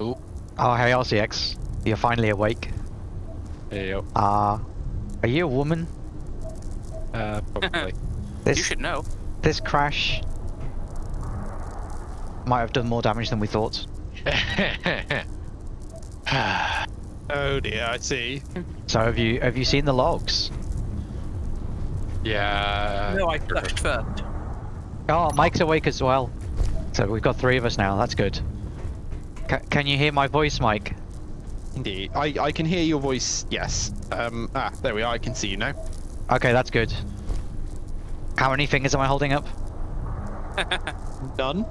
Oh, Oh, hey, RCX. You're finally awake. there you Uh, are you a woman? Uh, probably. This, You should know. this crash might have done more damage than we thought. Oh dear, I see. So have you have you seen the logs? yeah. no, I flashed first. Oh, Mike's awake as well. So we've got three of us now. That's good. Ca can you hear my voice, Mike? Indeed. I, I can hear your voice, yes. Um, ah, there we are, I can see you now. Okay, that's good. How many fingers am I holding up? None.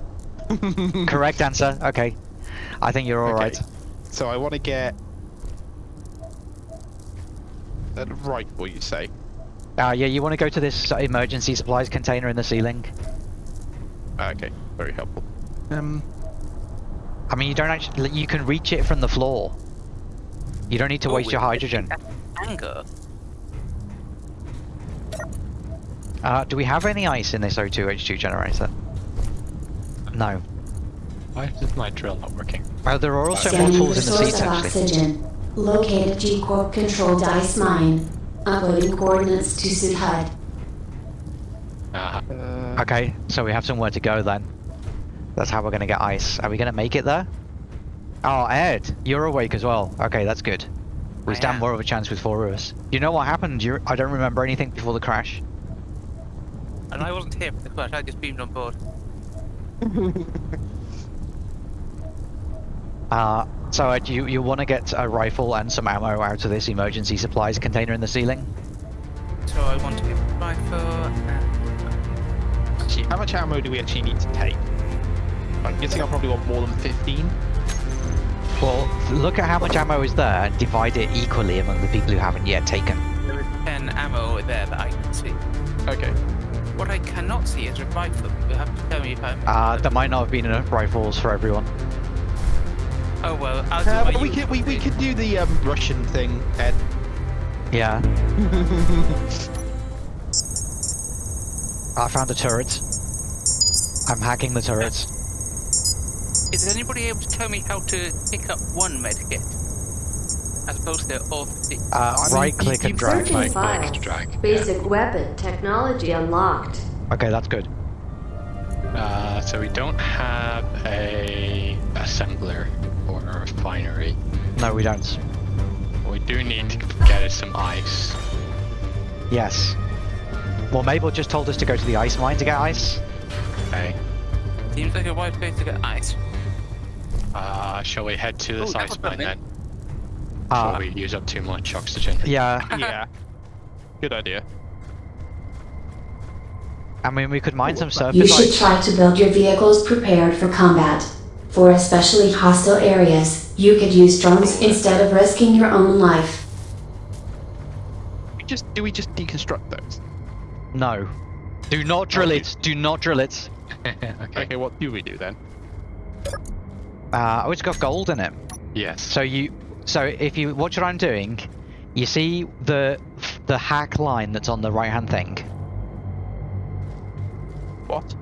Correct answer. Okay. I think you're alright. Okay. So I want to get... right, what you say? Uh, yeah, you want to go to this emergency supplies container in the ceiling. Okay, very helpful. Um, I mean, you don't actually. You can reach it from the floor. You don't need to Oh, waste your hydrogen. Anger. Uh, do we have any ice in this O2H2 generator? No. Why is my drill not working? Oh, there are also more the tools in the source seats, of actually. oxygen. Located G-Corp controlled ice mine. Uploading coordinates to suit HUD. Ah, uh, Okay, so we have somewhere to go then. That's how we're gonna get ice. Are we gonna make it there? Oh, Ed, you're awake as well. Okay, that's good. We I stand am. more of a chance with four of us. You know what happened? You I don't remember anything before the crash. And I wasn't here for the crash, I just beamed on board. Uh, so Ed, you, you want to get a rifle and some ammo out of this emergency supplies container in the ceiling? So I want to get a rifle and... actually, how much ammo do we actually need to take? I'm guessing I probably want more than 15. Well, look at how much ammo is there and divide it equally among the people who haven't yet taken. There is 10 ammo there that I can see. Okay. What I cannot see is a rifle. You have to tell me if I'm... Uh, there might not have been enough rifles for everyone. Oh well, I'll do Uh, my we could we, we usual could do the um, Russian thing, Ed. Yeah. I found a turret. I'm hacking the turret. Is anybody able to tell me how to pick up one medkit? As opposed to all 50? Uh, right click and drag. Right click files. to drag. Basic weapon technology unlocked. Okay, that's good. Uh, so we don't have a assembler or a refinery. No, we don't. We do need to get us some ice. Yes. Well, Mabel just told us to go to the ice mine to get ice. Okay. Seems like a right place to get ice. Shall we head to this Oh, that ice was mine then? Before Uh, we use up too much oxygen. yeah. yeah. Good idea. I mean, we could mine some surface You should try to build your vehicles prepared for combat. For especially hostile areas, you could use drones instead of risking your own life. We just do we just deconstruct those? No. Do not drill Okay. it. Do not drill it. okay. Okay, what do we do then? Uh, oh, it's got gold in it. Yes. So you, so if you watch what I'm doing, you see the the hack line that's on the right hand thing. What?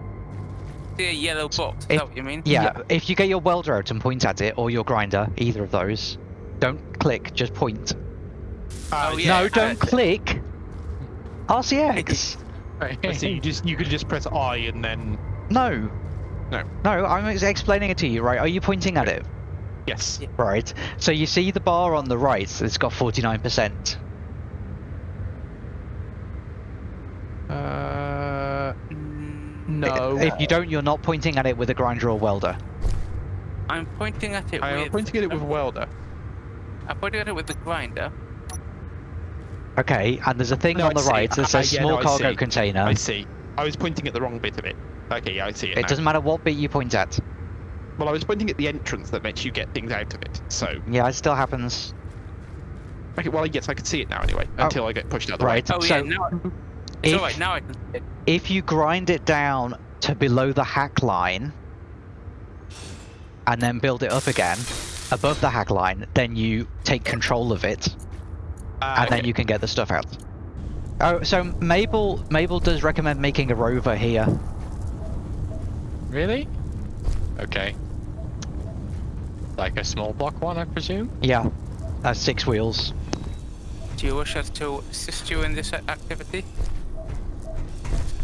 The yellow box, is If- that what you mean? Yeah, if you get your welder out and point at it, or your grinder, either of those, don't click, just point. Oh, yeah. no, don't uh, click. RCX. I see. You just you could just press I and then No. No. No, I'm explaining it to you, right? Are you pointing at it? yes. Right. So you see the bar on the right, it's got 49%. Uh, no. If you don't, you're not pointing at it with a grinder or welder. I'm pointing at it I am with... pointing at it with a welder. I'm pointing at it with the grinder. Okay, and there's a thing No, on the see. right that says yeah, small no, cargo see. container. I see. I was pointing at the wrong bit of it. Okay, yeah, I see it. It now. doesn't matter what bit you point at. Well, I was pointing at the entrance that lets you get things out of it. So, Yeah, it still happens. okay, well, yes, I can see it now anyway. Oh. Until I get pushed out the Right. way. Oh So, yeah, now... It's if- alright, now I can see it. If you grind it down to below the hack line, and then build it up again, above the hack line, then you take control of it, Ah, and then you can get the stuff out. Oh, so Mabel, Mabel does recommend making a rover here. Really? Okay. Like a small block one, I presume? Yeah. Uh, six wheels. Do you wish us to assist you in this activity?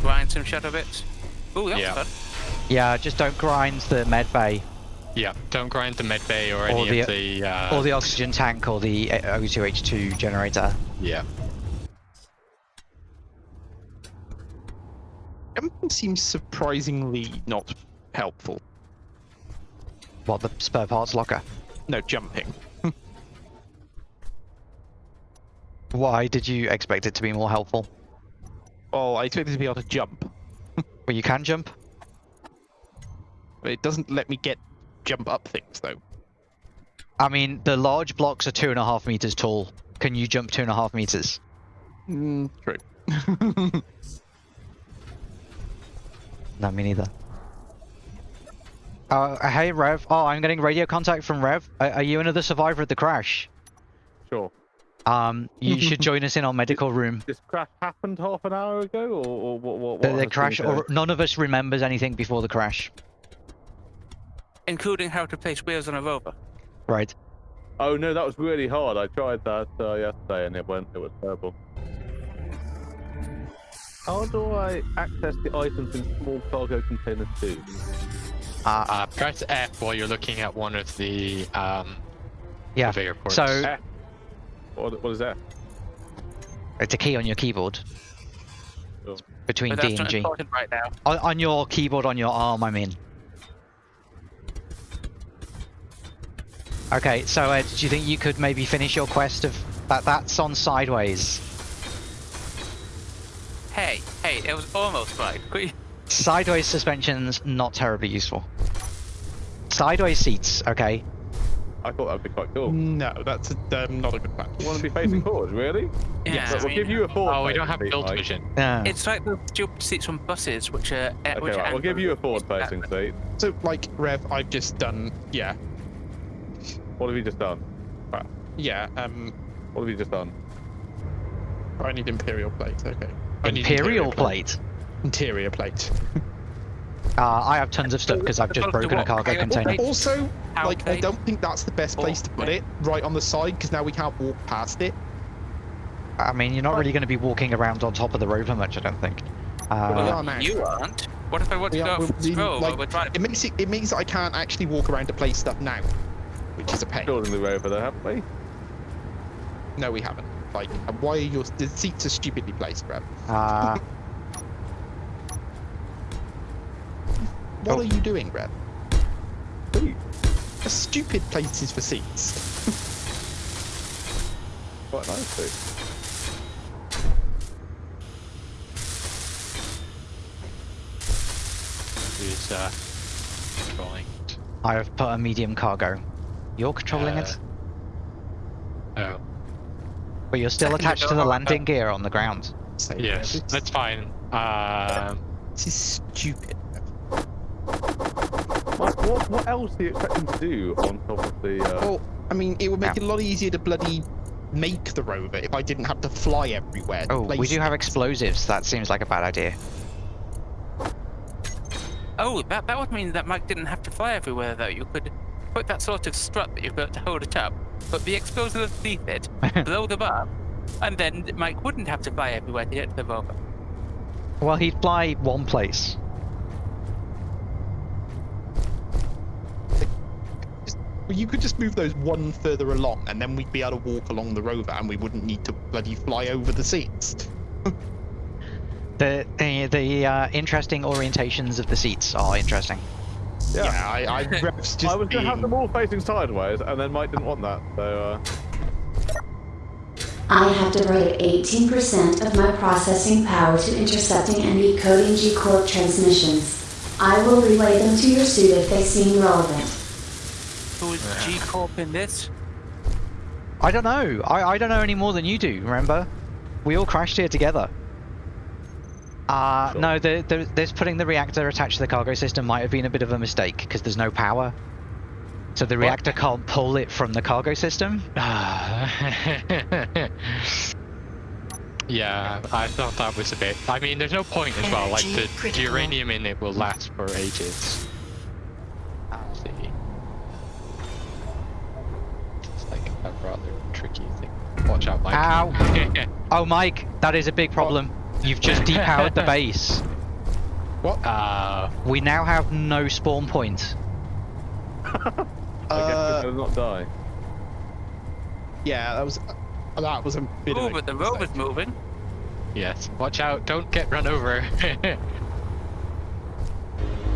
Grind some shadow bits? Ooh, that's Yeah. fun. Yeah, just don't grind the med bay Yeah, don't grind the med bay or any the- of the. Uh, or the oxygen tank or the uh, O2H2 generator. Yeah. Seems surprisingly not helpful. What, the spare parts locker? No, jumping. Why did you expect it to be more helpful? Well, I expected to be able to jump, Well, you can jump. but it doesn't let me get jump up things though. I mean, the large blocks are two and a half meters tall. Can you jump two and a half meters? Mm, true. No, me neither. Uh, hey, Rev. Oh, I'm getting radio contact from Rev. Are, are you another survivor of the crash? Sure. Um, you should join us in our medical room. This crash happened half an hour ago, or, or what? What? The, what the has crash, or none of us remembers anything before the crash. Including how to place wheels on a rover. Right. Oh no, that was really hard. I tried that uh, yesterday, and it went. It was terrible. How do I access the items in small cargo containers too? Uh, Uh, press F while you're looking at one of the um, yeah. conveyor ports. So F. What, what is that? it's a key on your keyboard Oh. between But D and G. right now. On, on your keyboard on your arm, I mean. Okay, so Ed, do you think you could maybe finish your quest of that? That's on sideways. Hey, hey, it was almost right. Could you- Sideways suspensions not terribly useful. Sideways seats, okay. I thought that'd be quite cool. no, that's a, um, not a good plan. You want to be facing forward, really? Yeah, But I we'll mean, give you a forward. oh, we don't have facing seat, build Mike. vision. Yeah. It's like the stupid seats on buses, which are. Uh, okay, which right. We'll give you a forward facing seat. So, like, Rev, I've just done, yeah, What have you just done? yeah, um, What have you just done? I need Imperial plates. okay. I need Imperial plate. Interior plate. Uh, I have tons of stuff because I've just broken a cargo Cargo container. Also, like, I don't think that's the best place to put it, right on the side, because now we can't walk past it. I mean, you're not really going to be walking around on top of the rover much, I don't think. we Uh, are now. You aren't. What if I want to go are- off the road like, while we're trying to It makes it, it means I can't actually walk around to place stuff now, which is a pain. Building the rover though, haven't we? No, we haven't. Like, and why are your the seats are stupidly placed, Rev? uh, What Oh. are you doing, Rev? Please. A stupid places for seats. Quite nicely. Who's uh, controlling? I have put a medium cargo. You're controlling Uh, it, but you're still second attached to the landing gear on the ground. So, yes, Rev, it's- that's fine. Um, This is stupid. Rev. Mike, what, what else do you expecting to do on top of the? Uh... Well, I mean, it would make Yeah. it a lot easier to bloody make the rover if I didn't have to fly everywhere. to Oh, we place do have explosives. That seems like a bad idea. Oh, that, that would mean that Mike didn't have to fly everywhere, though. You could put that sort of strut that you've got to hold it up, put the explosive underneath it, blow them up, and then Mike wouldn't have to fly everywhere to get to the rover. Well, he'd fly one place. Well, You could just move those one further along, and then we'd be able to walk along the rover, and we wouldn't need to bloody fly over the seats. The the, the uh, interesting orientations of the seats are interesting. Yeah. Yeah, I, I Rev's just I was going to have them all facing sideways, and then Mike didn't want that, so. Uh... I have diverted 18% of my processing power to intercepting and decoding G-Corp transmissions. I will relay them to your suit if they seem relevant. Who is G Corp in this? I don't know. I, I don't know any more than you do. Remember, we all crashed here together. Uh, Sure. no, the, the, this putting the reactor attached to the cargo system might have been a bit of a mistake because there's no power. So the reactor can't pull it from the cargo system. yeah, I thought that was a bit. I mean, there's no point as well. Like the, the uranium in it will last for ages. Let's see. It's like a rather tricky thing. Watch out, Mike. Ow. Oh, Mike, that is a big problem. You've just depowered the base. What? uh, We now have no spawn point. I guess Uh, it does not die. yeah, that was that was a bit of Oh, a but the mistake. rover's moving. yes. Watch out! Don't get run over.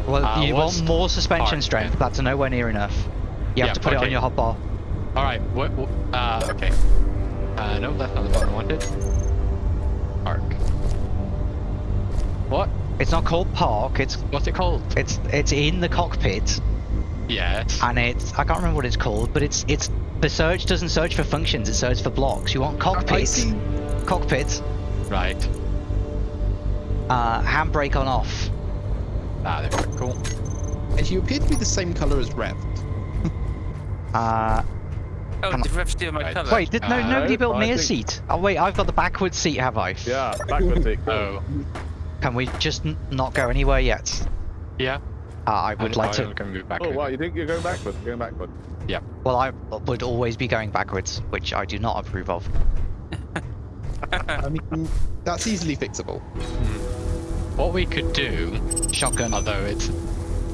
Well, Uh, you want more suspension hard, strength. yeah. That's nowhere near enough. You have Yeah, to put it on okay. your hotbar. All right. What? what uh, okay. Uh, no, that's not the button I wanted. It's not called park. It's What's it called? it's it's in the cockpit, Yes. and it's I can't remember what it's called, but it's it's the search doesn't search for functions. It searches for blocks. You want I cockpit, cockpit, Right. uh, handbrake on off. Ah, there we go. Cool. And you appear to be the same color as Rev. Uh, Oh, Come did Rev steal my Right. colour? wait, did no Uh, nobody built I me a think- seat? Oh wait, I've got the backwards seat, have I? Yeah, backwards seat. Oh. Can we just n- not go anywhere yet? Yeah. Uh, I would like I'm to. gonna move back. Oh, over. wow, you think you're going backwards? You're going backwards. Yeah. Well, I would always be going backwards, which I do not approve of. I mean, that's easily fixable. What we could do, Shotgun. although it's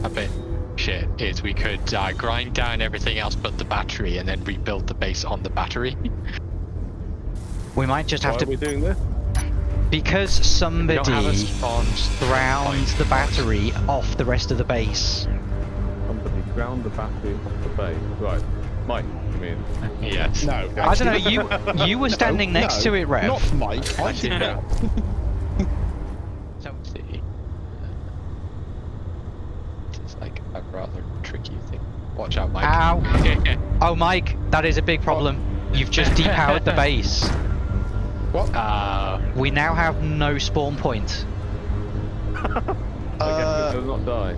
a bit shit, is we could uh, grind down everything else but the battery and then rebuild the base on the battery. We might just Why have to. are we doing this? Because We don't have a somebody spawn ground the battery off the rest of the base. Somebody ground the battery off the base. Right. Mike, I mean. Yes. No. I don't know. You you were standing No, next no, to it, Rev. Not Mike. I did that. So let's see. It's like a rather tricky thing. Watch out, Mike. Ow. Oh, Mike, that is a big problem. You've just depowered the base. What? uh, We now have no spawn point. I guess Uh, does not die.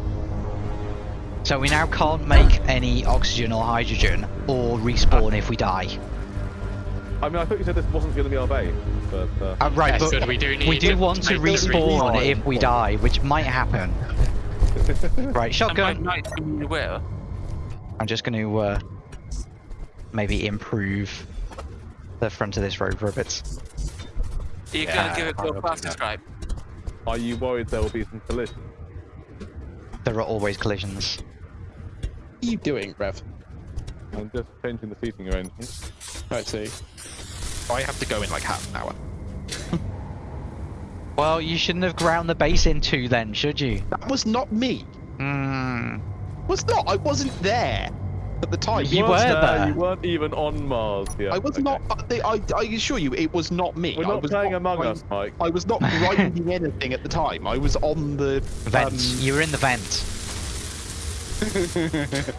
So we now can't make any oxygen or hydrogen or respawn if we die. I mean, I thought you said this wasn't going to be our base, but uh, Uh, right, Yes, but but we do we do to want to respawn respawn if we die, which might happen. Right, And by shotgun. night, you will. I'm just going to uh, maybe improve the front of this rover a bit. Are you Yeah, gonna give it I'll a do faster are you worried there will be some collisions? There are always collisions. what are you doing, Rev? I'm just changing the seating arrangement. I see. I have to go in like half an hour. Well, you shouldn't have ground the base in two then, should you? That was not me. Hmm. Was not. I wasn't there at the time. You weren't were there. You weren't even on Mars yet. I was Okay. not. uh, I, I assure you, it was not me. We're I not was playing not Among grind- Us, Mike. I was not grinding anything at the time. I was on the Vent. um, you were in the vent.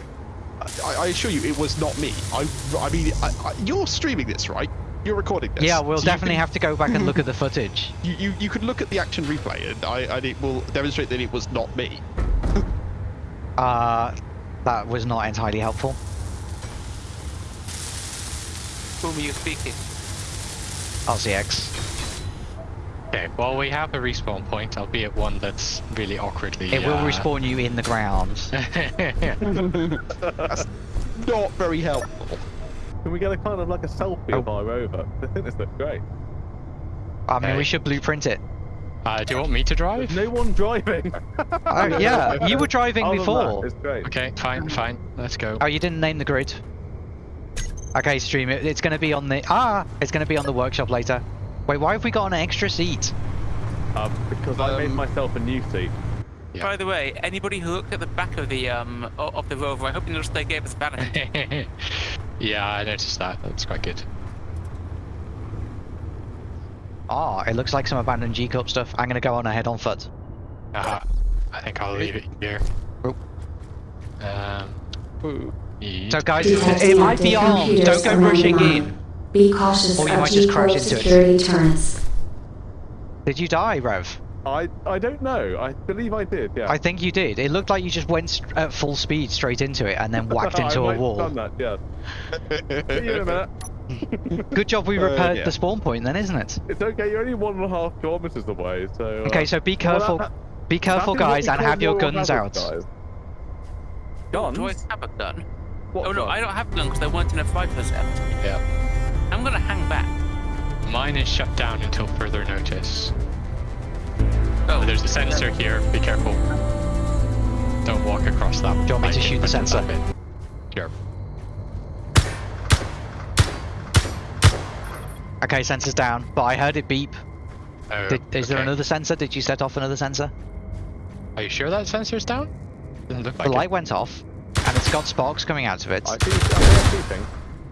I, I assure you, it was not me. I, I mean, I, I, you're streaming this, right? You're recording this. Yeah, we'll So definitely can- have to go back and look at the footage. You, you, you could look at the action replay, and I, and it will demonstrate that it was not me. Uh, that was not entirely helpful. Whom are you speaking? RCX. okay, well, we have a respawn point, albeit one that's really awkwardly. It will uh, respawn you in the ground. That's not very helpful. Can we get a kind of like a selfie of Oh. our rover? I think this looks great. I mean, we should blueprint it. Uh, do you want me to drive? There's no one driving. Oh, yeah, you were driving Other before. That, it's great. Okay, fine, fine. Let's go. Oh, you didn't name the grid. Okay, stream it. It's going to be on the ah. It's going to be on the workshop later. Wait, why have we got an extra seat? Um, because I made Um, myself a new seat. Yeah. By the way, anybody who looked at the back of the um of the rover, I hope you noticed they gave us vanity. yeah, I noticed that. That's quite good. Ah, it looks like some abandoned G Corp stuff. I'm going to go on ahead on foot. Uh, I think I'll leave it here. Oh. Um, yeah. So, guys, Detecting it might be active armed. Don't go rushing mine. in. Be cautious Or you of might just crash Corp into it. security turrets. Did you die, Rev? I I don't know. I believe I did. Yeah. I think you did. It looked like you just went at full speed straight into it and then whacked I into might a have wall. Done that. Yeah. See you in a minute. Good job we Uh, repaired yeah. the spawn point then, isn't it? It's okay. You're only one and a half kilometers away, so. uh, Okay, so be well, careful. that- Be careful, that is what guys, and have your guns hazard, out. guys. Do I Guns? have a gun? What Oh no, gun? I don't have none because they weren't enough fighters left. Yeah. I'm gonna hang back. Mine is shut down until further notice. Oh, There's a sensor here. Be careful. Don't walk across that. Do you want me to shoot the sensor? that. Sure. Okay, sensor's down, but I heard it beep. Oh, Did, is there another sensor? Did you set off another sensor? Are you sure that sensor's down? Doesn't look like the it. light went off, and it's got sparks coming out of it. I see, I see, I see things.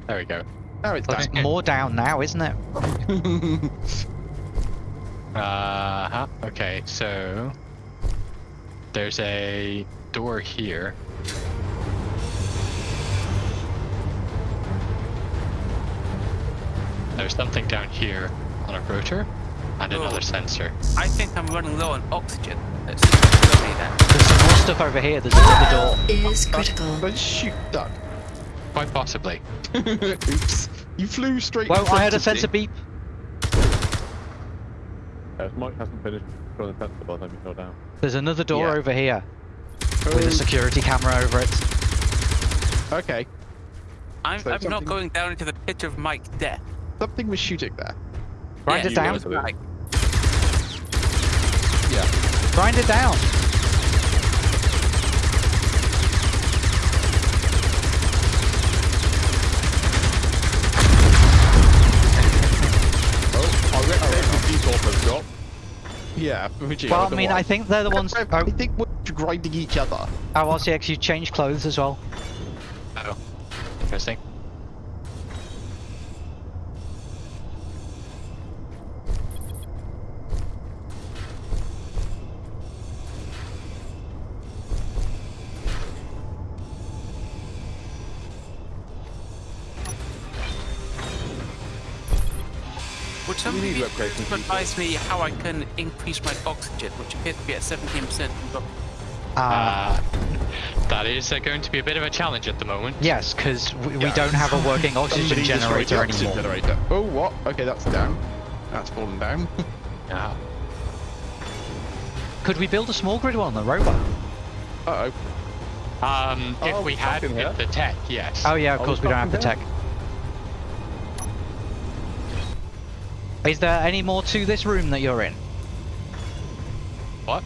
There we go. Now it's But it's down. more down now, isn't it? Uh huh. Okay, so there's a door here. There's something down here on a rotor and Oh. another sensor. I think I'm running low on oxygen. Let's see that. There's some more stuff over here. There's another door. Is critical. Let's shoot that. Quite possibly. Oops. You flew straight Well, in front I heard a sensor me. beep. Uh, Mike hasn't finished drawing the sensor by the time you fell down. There's another door Yeah. over here with a Oh, security camera over it. Okay. I'm, So I'm not going down into the pit of Mike's death. Something was shooting there. Grind Yeah, it down. you guys are- Right. Yeah. Grind it down. Oh, I'll get the default got. Yeah. Well, I mean, one. I think they're the ones. I, Oh, I think we're grinding each other. oh, RCX, you change clothes as well. Oh, interesting. Somebody be able replication to advise me how I can increase my oxygen, which appears to be at 17%? Uh, Uh, that is uh, going to be a bit of a challenge at the moment. yes, because we, we don't have a working oxygen generator oxygen anymore. generator. Oh, what? Okay, that's down. That's fallen down. Yeah. Could we build a small grid one on the rover? Uh oh. Um, if Oh, we had the tech, yes. Oh yeah, of Oh, course we don't have the tech. Is there any more to this room that you're in? What?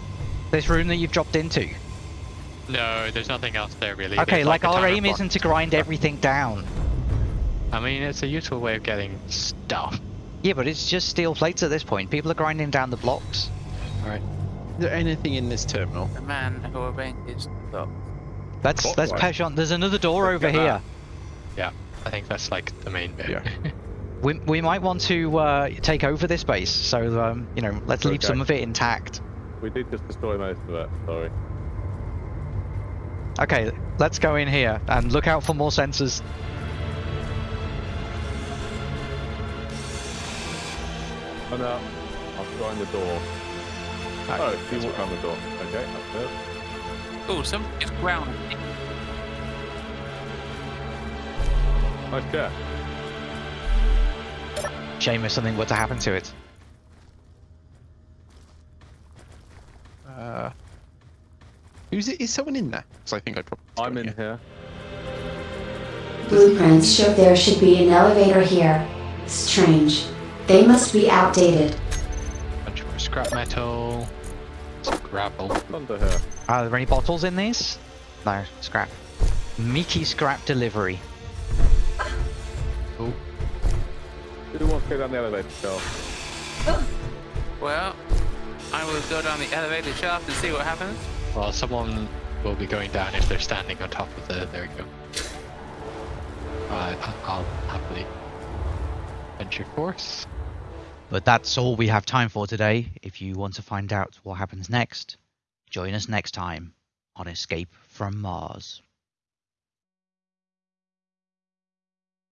This room that you've dropped into? No, there's nothing else there really. Okay, There's like a our aim isn't to grind everything down. I mean, it's a useful way of getting stuff. Yeah, but it's just steel plates at this point. People are grinding down the blocks. Alright. Is there anything in this terminal? The man who arranges the clock. Let's What? let's Right. push on. There's another door Let's over here. that. Yeah, I think that's like the main bit. Yeah. We, we might want to uh, take over this base, so um, you know, let's leave some of it intact. We did just destroy most of it, sorry. Okay, let's go in here and look out for more sensors. Oh no, I'll try the door. Oh, you walk down the door. Okay, that's it. Oh, somebody's ground. Nice chair. Shame if something were to happen to it. Uh, who's it? Is someone in there? Because I think I probably. I'm in here. Blueprints show there should be an elevator here. Strange. They must be outdated. Bunch more scrap metal, some gravel. Under here. Are there any bottles in these? No, scrap. Meaty scrap delivery. Oh, Who wants to go down the elevator shaft? Oh. Well, I will go down the elevator shaft and see what happens. well, someone will be going down if they're standing on top of the. There we go. Right, I- I'll happily venture course. But that's all we have time for today. If you want to find out what happens next, join us next time on Escape from Mars.